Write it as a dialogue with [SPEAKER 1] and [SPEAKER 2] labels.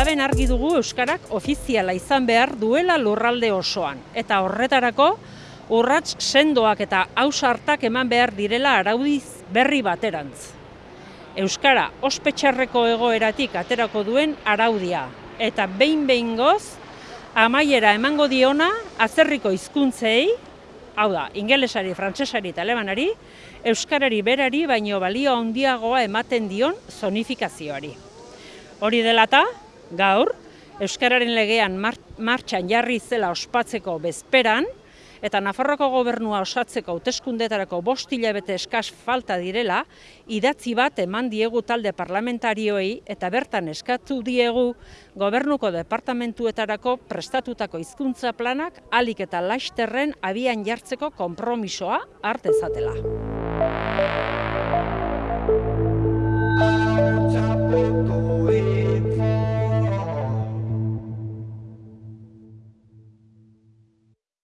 [SPEAKER 1] argi dugu Euskarak ofiziala izan behar duela lurralde osoan. Eta horretarako, urrats sendoak eta hausartak eman behar direla araudiz berri baterantz. Euskara ospetxarreko egoeratik aterako duen araudia. Eta behin behin goz, amaiera emango diona azerriko hizkuntzei, hau da, ingelesari, frantsesari eta alemanari, euskarari berari baino balio handiagoa ematen dion zonifikazioari. Hori dela eta, gaur, euskararen legean martxan jarri zela ospatzeko bezperan, eta Nafarroko gobernua osatzeko hauteskundetarako bost hilabete eskas falta direla, idatzi bat eman diegu talde parlamentarioei eta bertan eskatu diegu gobernuko departamentuetarako prestatutako hizkuntza planak alik eta laisterren abian jartzeko konpromisoa hartezatela.